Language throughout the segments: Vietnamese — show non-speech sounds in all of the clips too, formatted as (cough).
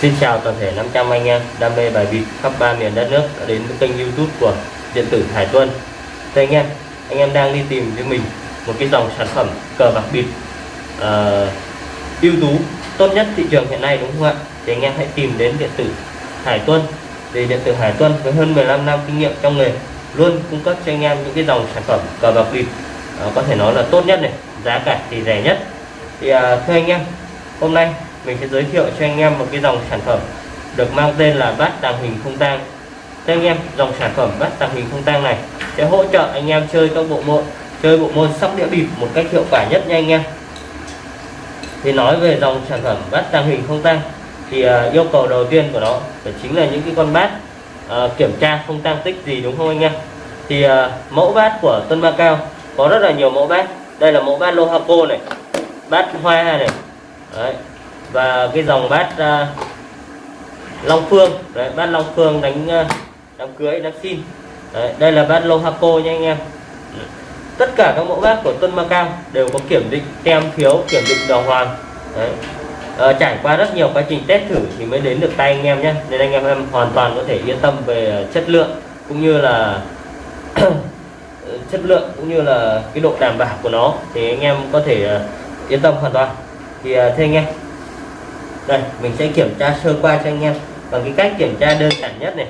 Xin chào toàn thể 500 anh em đam mê bài bịp khắp ba miền đất nước đã đến với kênh youtube của điện tử Hải Tuân. Thưa anh em, anh em đang đi tìm với mình một cái dòng sản phẩm cờ bạc bịp uh, ưu tú tốt nhất thị trường hiện nay đúng không ạ? Thì anh em hãy tìm đến điện tử Hải Tuân. Thì điện tử Hải Tuân với hơn 15 năm kinh nghiệm trong nghề luôn cung cấp cho anh em những cái dòng sản phẩm cờ bạc bịp uh, có thể nói là tốt nhất này giá cả thì rẻ nhất. Thì uh, thưa anh em hôm nay mình sẽ giới thiệu cho anh em một cái dòng sản phẩm được mang tên là bát tàng hình không tang. Thế anh em dòng sản phẩm bát tàng hình không tang này sẽ hỗ trợ anh em chơi các bộ môn chơi bộ môn sóc đĩa bịp một cách hiệu quả nhất nha anh em. Thì nói về dòng sản phẩm bát tàng hình không tang thì uh, yêu cầu đầu tiên của nó phải chính là những cái con bát uh, kiểm tra không tăng tích gì đúng không anh em? Thì uh, mẫu bát của Tân Ba Cao có rất là nhiều mẫu bát. Đây là mẫu bát Lohaco này bát hoa này. Đấy và cái dòng bát uh, Long Phương. Đấy, bát Long Phương đánh uh, đám cưới đám xin Đấy, đây là bát Lohaco nha anh em. Tất cả các mẫu bát của Tân Macao đều có kiểm định tem phiếu kiểm định đồng hoàng. Đấy. À, trải qua rất nhiều quá trình test thử thì mới đến được tay anh em nhé. Nên anh em em hoàn toàn có thể yên tâm về chất lượng cũng như là (clears throat) chất lượng cũng như là cái độ đảm bảo của nó. Thì anh em có thể à, yên tâm hoàn toàn. Thì uh, thưa anh em đây, mình sẽ kiểm tra sơ qua cho anh em. Bằng cái cách kiểm tra đơn giản nhất này.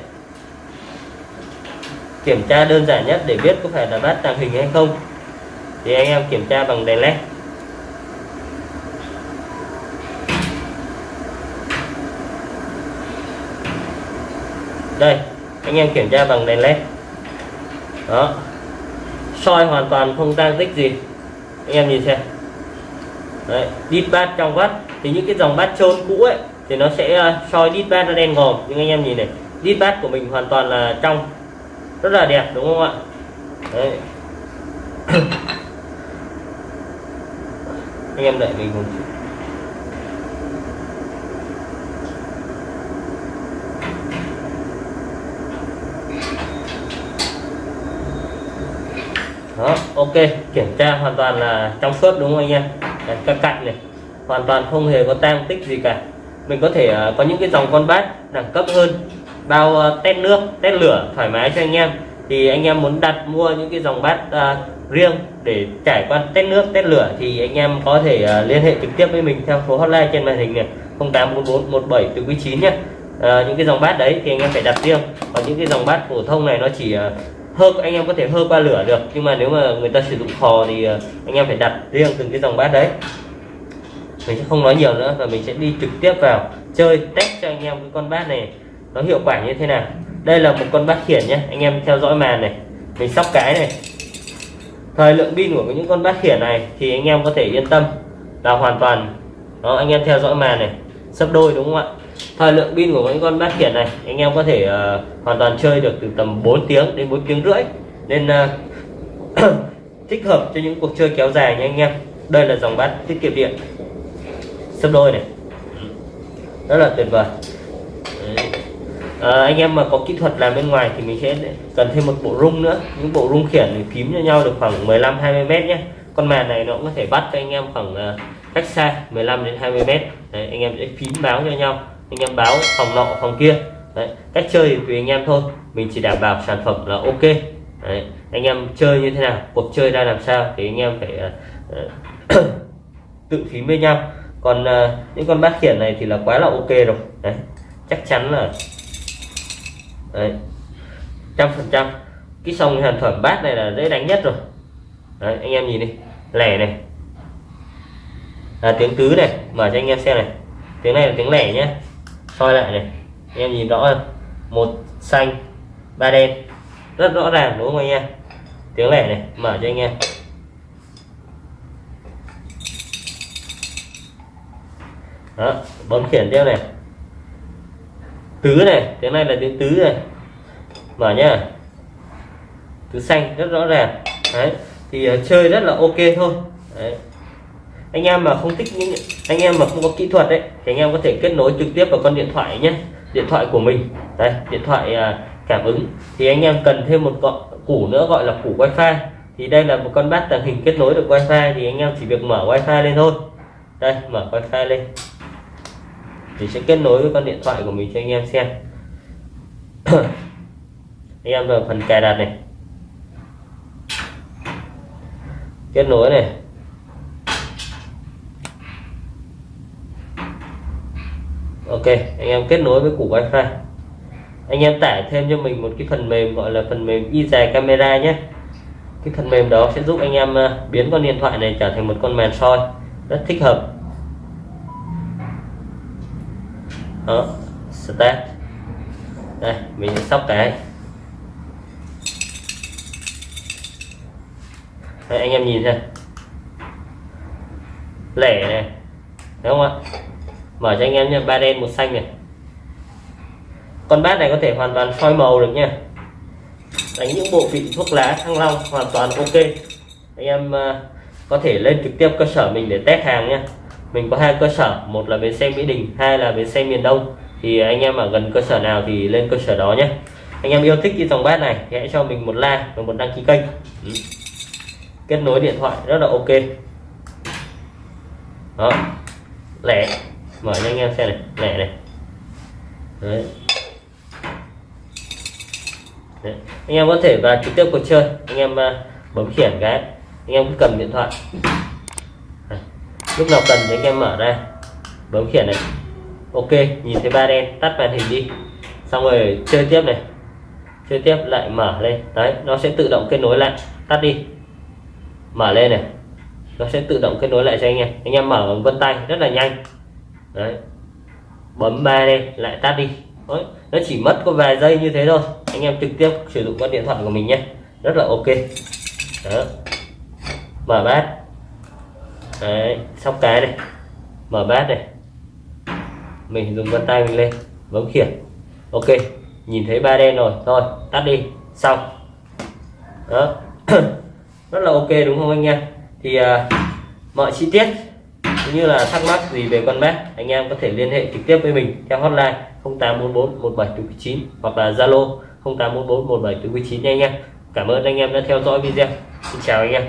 Kiểm tra đơn giản nhất để biết có phải là bát tàng hình hay không. Thì anh em kiểm tra bằng đèn led. Đây, anh em kiểm tra bằng đèn led. Đó. Soi hoàn toàn không tăng tích gì. Anh em nhìn xem đấy đít bát trong vắt. Thì những cái dòng bát trôn cũ ấy, thì nó sẽ ờ, soi đít bát nó đen ngòm. Nhưng anh em nhìn này đít bát của mình hoàn toàn là trong, rất là đẹp, đúng không ạ? Đấy. (coughs) Anh em đợi mình một chút. Đó, ok, kiểm tra hoàn toàn là trong suốt đúng không anh em? Đấy, các cạnh này hoàn toàn không hề có tang tích gì cả. Mình có thể uh, có những cái dòng con bát đẳng cấp hơn bao uh, tét nước tét lửa thoải mái cho anh em. Thì anh em muốn đặt mua những cái dòng bát uh, riêng để trải qua test nước test lửa thì anh em có thể uh, liên hệ trực tiếp với mình theo số hotline trên màn hình này 084417 từ quý 9 nhé uh, những cái dòng bát đấy thì anh em phải đặt riêng. Còn những cái dòng bát phổ thông này nó chỉ uh, hơ anh em có thể hơ qua lửa được. Nhưng mà nếu mà người ta sử dụng khò thì ờ, anh em phải đặt riêng từng cái dòng bát đấy. Mình sẽ không nói nhiều nữa và mình sẽ đi trực tiếp vào chơi, test cho anh em cái con bát này nó hiệu quả như thế nào. Đây là một con bát khiển nhé anh em theo dõi màn này. Mình sóc cái này. Thời lượng pin của những con bát khiển này thì anh em có thể yên tâm là hoàn toàn. Đó, anh em theo dõi màn này. Sấp đôi đúng không ạ? Thời lượng pin của những con bát khiển này anh em có thể uh, hoàn toàn chơi được từ tầm 4 tiếng đến 4 tiếng rưỡi. Nên uh, (coughs) thích hợp cho những cuộc chơi kéo dài nha anh em. Đây là dòng bát tiết kiệm điện. Sấp đôi này. Rất là tuyệt vời. À, anh em mà có kỹ thuật làm bên ngoài thì mình sẽ cần thêm một bộ rung nữa. Những bộ rung khiển thì phím cho nhau được khoảng 15 20 mét nhé con màn này nó cũng có thể bắt cho anh em khoảng uh, cách xa 15 đến 20 mét. Đấy, anh em sẽ phím báo cho nhau anh em báo phòng nọ phòng kia. Đấy, cách chơi thì tùy anh em thôi. Mình chỉ đảm bảo sản phẩm là ok. Đấy, anh em chơi như thế nào cuộc chơi ra làm sao thì anh em phải uh, (coughs) tự phím với nhau. Còn uh, những con bát khiển này thì là quá là ok rồi. Đấy chắc chắn là đấy trăm phần trăm. Cái song sản phẩm bát này là dễ đánh nhất rồi. Đấy, anh em nhìn đi lẻ này. Là tiếng tứ này mở cho anh em xem này. Tiếng này là tiếng lẻ nhé soi lại này. Anh em nhìn rõ không một xanh ba đen. Rất rõ ràng đúng không anh em? Tiếng lẻ này mở cho anh em. Đó bấm khiển tiếp này. Tứ này tiếng này là tiếng tứ này. Mở nhá. Tứ xanh rất rõ ràng. Đấy thì uh, chơi rất là ok thôi. Đấy anh em mà không thích những anh em mà không có kỹ thuật đấy thì anh em có thể kết nối trực tiếp vào con điện thoại nhé. Điện thoại của mình. Đây điện thoại à, cảm ứng. Thì anh em cần thêm một cọ, củ nữa gọi là củ wifi. Thì đây là một con bát tàng hình kết nối được wifi thì anh em chỉ việc mở wifi lên thôi. Đây mở wifi lên. Thì sẽ kết nối với con điện thoại của mình cho anh em xem. (coughs) Anh em vào phần cài đặt này. Kết nối này. Ok anh em kết nối với củ wifi. Anh em tải thêm cho mình một cái phần mềm gọi là phần mềm y dài camera nhé. Cái phần mềm đó sẽ giúp anh em ờ, biến con điện thoại này trở thành một con màn soi rất thích hợp. Đó start. Đây mình sẽ sóc cái. Đấy, anh em nhìn xem. Lẻ này đúng không ạ? Mở cho anh em nha ba đen, một xanh này. Con bát này có thể hoàn toàn soi màu được nha. Đánh những bộ vị thuốc lá thăng long hoàn toàn ok. Anh em à, có thể lên trực tiếp cơ sở mình để test hàng nha mình có hai cơ sở, một là bến xe mỹ đình, hai là bến xe miền đông. Thì anh em ở gần cơ sở nào thì lên cơ sở đó nhé. Anh em yêu thích cái dòng bát này thì hãy cho mình một like và một đăng ký kênh. Ừ. Kết nối điện thoại rất là ok. Đó. Lẻ mở cho anh em xem này lẻ này. Đấy. Đấy. anh em có thể vào trực tiếp cuộc chơi. Anh em à, bấm khiển cái. Anh em cứ cầm điện thoại. Đấy. lúc nào cần thì anh em mở ra. Bấm khiển này. Ok, nhìn thấy ba đen, tắt màn hình đi. Xong rồi chơi tiếp này. Chơi tiếp, lại mở lên. Đấy, nó sẽ tự động kết nối lại. Tắt đi. Mở lên này. Nó sẽ tự động kết nối lại cho anh em. Anh em mở bằng vân tay, rất là nhanh đấy. Bấm ba đây lại tắt đi. Đấy. nó chỉ mất có vài giây như thế thôi. Anh em trực tiếp sử dụng con điện thoại của mình nhé. Rất là ok. Đó. Mở bát. Đấy sóc cái này. Mở bát này. Mình dùng vân tay mình lên. Bấm khiển. Ok nhìn thấy ba đen rồi. Thôi tắt đi. Xong. Đó. (clears throat) Rất là ok đúng không anh em? Thì uh, mọi chi tiết cũng như là thắc mắc gì về con mát anh em có thể liên hệ trực tiếp với mình theo hotline 0844 1749 hoặc là Zalo 0844 1749 nha anh em. Cảm ơn anh em đã theo dõi video. Xin chào anh em.